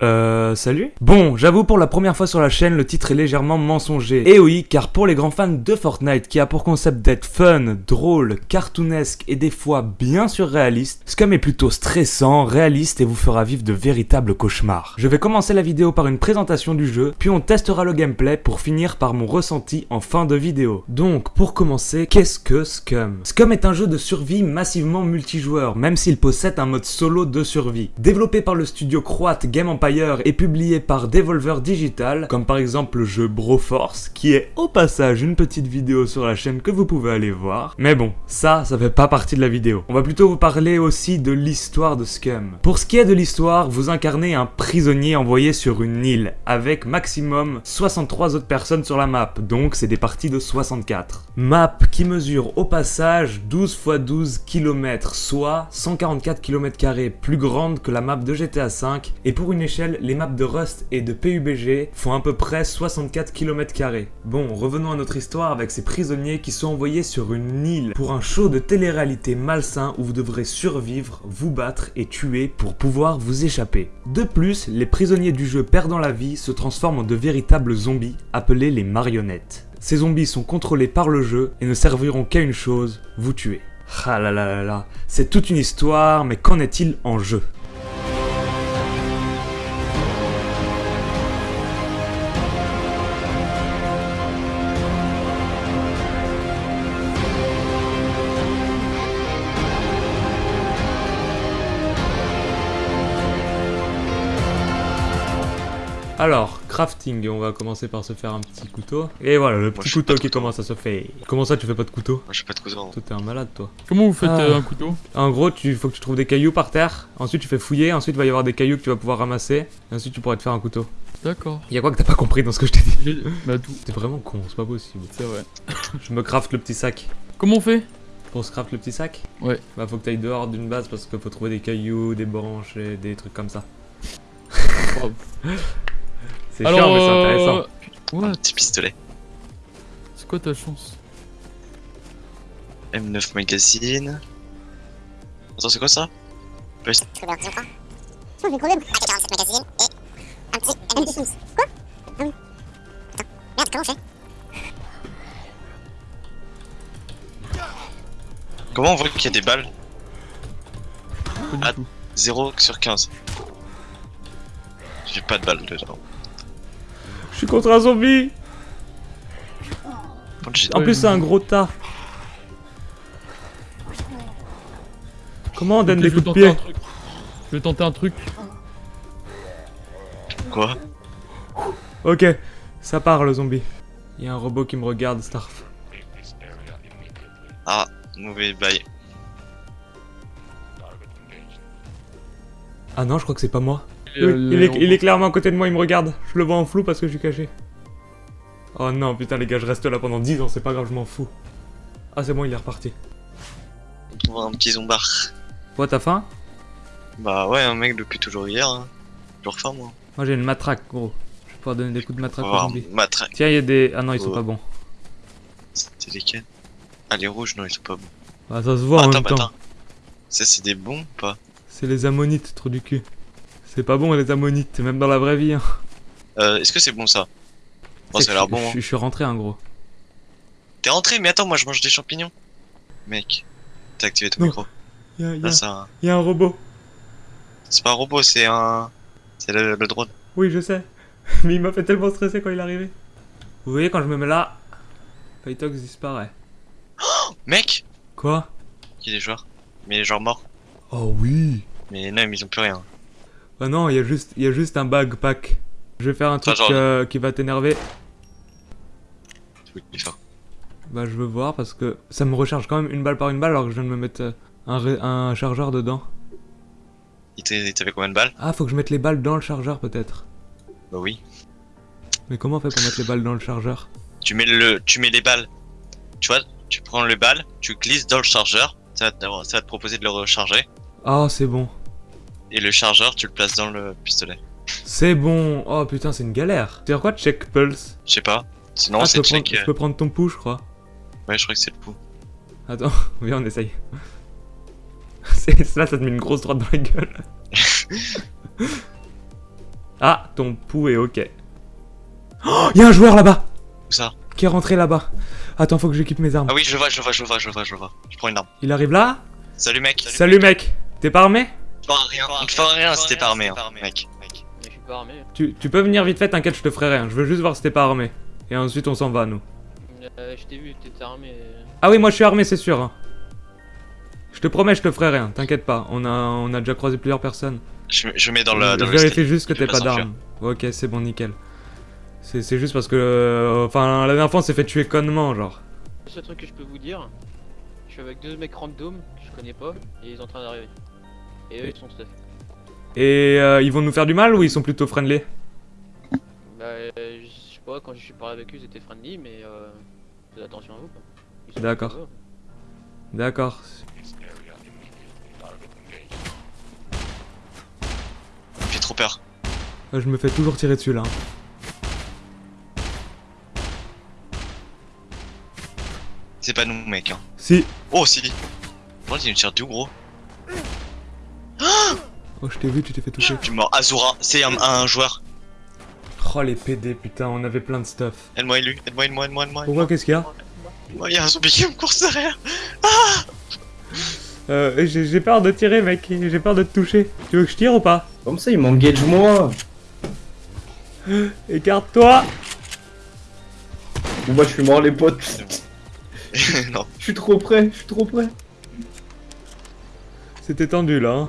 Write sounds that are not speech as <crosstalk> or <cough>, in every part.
Uh, Euh, salut Bon, j'avoue pour la première fois sur la chaîne, le titre est légèrement mensonger. Et oui, car pour les grands fans de Fortnite qui a pour concept d'être fun, drôle, cartoonesque et des fois bien surréaliste, Scum est plutôt stressant, réaliste et vous fera vivre de véritables cauchemars. Je vais commencer la vidéo par une présentation du jeu, puis on testera le gameplay pour finir par mon ressenti en fin de vidéo. Donc, pour commencer, qu'est-ce que Scum? Scum est un jeu de survie massivement multijoueur, même s'il possède un mode solo de survie. Développé par le studio croate Game Empire est publié par Devolver Digital, comme par exemple le jeu Broforce, qui est au passage une petite vidéo sur la chaîne que vous pouvez aller voir. Mais bon, ça, ça fait pas partie de la vidéo. On va plutôt vous parler aussi de l'histoire de Scum. Pour ce qui est de l'histoire, vous incarnez un prisonnier envoyé sur une île, avec maximum 63 autres personnes sur la map, donc c'est des parties de 64. Map qui mesure au passage 12 x 12 km, soit 144 km plus grande que la map de GTA V, et pour une échelle les maps de Rust et de PUBG font à peu près 64 km. Bon, revenons à notre histoire avec ces prisonniers qui sont envoyés sur une île pour un show de télé-réalité malsain où vous devrez survivre, vous battre et tuer pour pouvoir vous échapper. De plus, les prisonniers du jeu perdant la vie se transforment en de véritables zombies appelés les marionnettes. Ces zombies sont contrôlés par le jeu et ne serviront qu'à une chose, vous tuer. Ah là là là là, c'est toute une histoire, mais qu'en est-il en jeu? Alors, crafting, on va commencer par se faire un petit couteau. Et voilà, le petit couteau qui commence à se faire. Comment ça, tu fais pas de couteau? Moi, j'ai pas de couteau. Toi, t'es un malade, toi. Comment vous faites Ah. euh, un couteau? En gros, tu faut que tu trouves des cailloux par terre. Ensuite, tu fais fouiller. Ensuite, il va y avoir des cailloux que tu vas pouvoir ramasser. Et ensuite, tu pourras te faire un couteau. D'accord. Y'a quoi que t'as pas compris dans ce que je t'ai dit? Bah tout, T'es vraiment con, c'est pas possible. c'est vrai. <coughs> Je me craft le petit sac. Comment on fait? Pour se craft le petit sac? Ouais. Bah, faut que t'ailles dehors d'une base parce qu'il faut trouver des cailloux, des branches et des trucs comme ça. <laughs> C'est chiant, mais c'est euh. Un What petit pistolet. C'est quoi ta chance M9 magazine. Attends, c'est quoi ça Très bien, je crois. J'ai crevé. AK-47 magazine et un petit MP12. Quoi Ah. Attends, merde, comment on fait Comment on voit qu'il y a des balles Pas du Ah. tout. 0 sur 15. J'ai pas de balles dedans. Je suis contre un zombie En plus, c'est un gros tas. Comment on donne des coups de tenter un pied truc. Je vais tenter un truc. Quoi? Ok, ça part le zombie. Il y a un robot qui me regarde, Starf. Ah, mauvais bail. Ah non, je crois que c'est pas moi. Il, est, il est clairement à côté de moi, il me regarde. Je le vois en flou parce que je suis caché. Oh non, putain, les gars, je reste là pendant 10 ans, c'est pas grave, je m'en fous. Ah, c'est bon, il est reparti. On trouvera un petit zombard. Toi, t'as faim? Bah ouais, un mec depuis toujours hier. Hein. Toujours faim, moi. Moi, j'ai une matraque, gros. Je vais pouvoir donner des coups de matraque va aux voir zombies. matraque. Tiens, il y a des. Ah non, ils sont Oh. pas bons. C'était lesquels? Ah, les rouges, non, ils sont pas bons. Bah, ça se voit en attends, même bah, temps. attends. Ça, c'est des bons ou pas? C'est les ammonites, trop du cul. C'est pas bon, les ammonites, même dans la vraie vie. Hein. euh, Est-ce que c'est bon ça? Bon, ça a l'air je- bon. Je, hein. je suis rentré, un gros. T'es rentré, mais attends, moi je mange des champignons. Mec, t'as activé ton Non. micro. Il y a, y Là, a- ça. y a un robot. C'est pas un robot, c'est un. C'est le, le drone. Oui, je sais. <laughs> Mais il m'a fait tellement stresser quand il est arrivé. Vous voyez, quand je me mets là, Pytox disparaît. Mec Quoi? A des joueurs. Mais les joueurs morts. Oh oui Mais non, mais ils ont plus rien. Ah non, il y, a juste- il y a juste un bug pack. Je vais faire un truc euh, qui va t'énerver. Bah, je veux voir parce que ça me recharge quand même une balle par une balle alors que je viens de me mettre euh, un, chargeur dedans. Il t'a- il t'avait combien de balles? Ah, faut que je mette les balles dans le chargeur peut-être. Bah oui. Mais comment on fait pour mettre les balles dans le chargeur? Tu mets le, tu mets les balles. Tu vois, tu prends le balle, tu glisses dans le chargeur. Ça va, te, ça va te proposer de le recharger. Ah, c'est bon. Et le chargeur, tu le places dans le pistolet. C'est bon. Oh putain, c'est une galère. C'est quoi check pulse? Je sais pas. Sinon, Ah, c'est peux, prendre, check. je peux prendre ton pouls, je crois. Ouais, je crois que c'est le coup. Attends, <laughs> viens, on essaye. <laughs> Là, ça te met une grosse droite dans la gueule. <laughs> Ah, ton pouls est ok. Oh, y a un joueur là-bas Où ça? Qui est rentré là-bas. Attends, faut que j'équipe mes armes. Ah oui, je vois, je vois, je vois, je vois, je vois. Je prends une arme. Il arrive là? Salut mec. Salut mec, t'es pas armé? Tu feras rien. Tu feras rien si t'es pas armé, mec. Mais je suis pas armé. tu, tu peux venir vite fait, t'inquiète, je te ferai rien. Je veux juste voir si t'es pas armé. Et ensuite on s'en va, nous. Euh, je t'ai vu, t'étais armé. Ah oui, moi je suis armé, c'est sûr. hein. Je te promets, je te ferai rien, t'inquiète pas. On a, on a déjà croisé plusieurs personnes. Je, je mets dans le. Dans je vérifie juste que t'es pas d'armes. Ok, c'est bon, nickel. C'est c'est juste parce que. euh, Enfin, la dernière fois on s'est fait tuer connement, genre. Le seul truc que je peux vous dire, je suis avec deux mecs random que je connais pas et ils sont en train d'arriver. Et eux ils sont stuff. Et euh, ils vont nous faire du mal ou ils sont plutôt friendly? Bah, euh, je sais pas, quand je suis parlé avec eux ils étaient friendly, mais euh, faites attention à vous quoi. Ils sont D'accord. D'accord. J'ai trop peur. Euh, Je me fais toujours tirer dessus là. C'est pas nous, mec. Hein. Si. Oh, si. Moi, il me tire d'où, gros Oh, je t'ai vu, tu t'es fait toucher. Je suis mort. Azura, c'est un, un joueur. Oh les PD, putain, on avait plein de stuff. Aide-moi, élu. Aide-moi, aide-moi, aide-moi, aide-moi. Pourquoi qu'est-ce qu'il y a Il y a un zombie qui me court derrière. Euh, j'ai j'ai peur de tirer, mec. J'ai peur de te toucher. Tu veux que je tire ou pas Comme ça, il m'engage moi. <gasps> Écarte-toi Bon, bah, je suis mort, les potes. <laughs> non. Je suis trop près, je suis trop près. C'était tendu là. hein.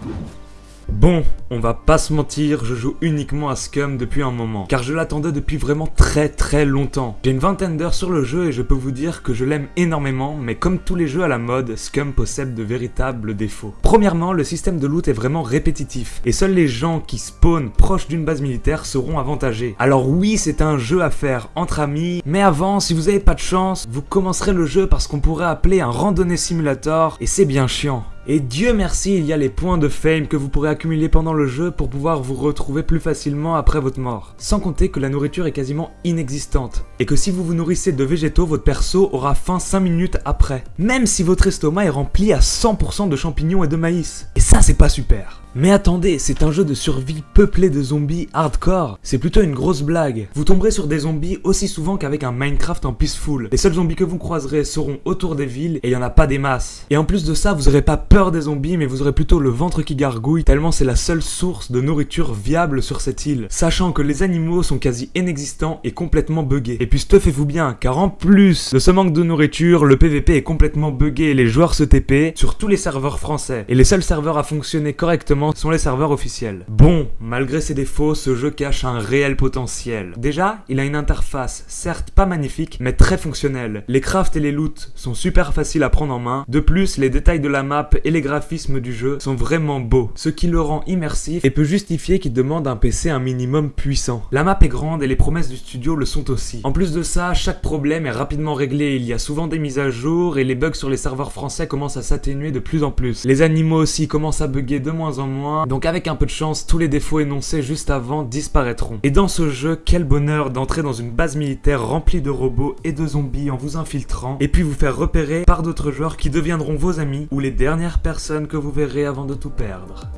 Bon, on va pas se mentir, je joue uniquement à Scum depuis un moment, car je l'attendais depuis vraiment très très longtemps. J'ai une vingtaine d'heures sur le jeu et je peux vous dire que je l'aime énormément, mais comme tous les jeux à la mode, Scum possède de véritables défauts. Premièrement, le système de loot est vraiment répétitif, et seuls les gens qui spawnent proches d'une base militaire seront avantagés. Alors oui, c'est un jeu à faire entre amis, mais avant, si vous avez pas de chance, vous commencerez le jeu par ce qu'on pourrait appeler un randonnée simulator, et c'est bien chiant. Et Dieu merci, il y a les points de fame que vous pourrez accumuler pendant le jeu pour pouvoir vous retrouver plus facilement après votre mort. Sans compter que la nourriture est quasiment inexistante. Et que si vous vous nourrissez de végétaux, votre perso aura faim 5 minutes après. Même si votre estomac est rempli à 100% de champignons et de maïs. Et ça c'est pas super. Mais attendez, c'est un jeu de survie peuplé de zombies hardcore. C'est plutôt une grosse blague. Vous tomberez sur des zombies aussi souvent qu'avec un Minecraft en peaceful. Les seuls zombies que vous croiserez seront autour des villes et il y en a pas des masses. Et en plus de ça, vous aurez pas peur des zombies, mais vous aurez plutôt le ventre qui gargouille tellement c'est la seule source de nourriture viable sur cette île. Sachant que les animaux sont quasi inexistants et complètement buggés. Et puis stuffez-vous bien, car en plus de ce manque de nourriture, le PVP est complètement buggé les joueurs se TP sur tous les serveurs français. Et les seuls serveurs à fonctionner correctement sont les serveurs officiels. Bon, malgré ses défauts, ce jeu cache un réel potentiel. Déjà, il a une interface, certes pas magnifique, mais très fonctionnelle. Les crafts et les loots sont super faciles à prendre en main. De plus, les détails de la map et les graphismes du jeu sont vraiment beaux, ce qui le rend immersif et peut justifier qu'il demande un PC un minimum puissant. La map est grande et les promesses du studio le sont aussi. En plus de ça, chaque problème est rapidement réglé, il y a souvent des mises à jour et les bugs sur les serveurs français commencent à s'atténuer de plus en plus. Les animaux aussi commencent à bugger de moins en moins, donc avec un peu de chance, tous les défauts énoncés juste avant disparaîtront. Et dans ce jeu, quel bonheur d'entrer dans une base militaire remplie de robots et de zombies en vous infiltrant, et puis vous faire repérer par d'autres joueurs qui deviendront vos amis ou les dernières personnes que vous verrez avant de tout perdre.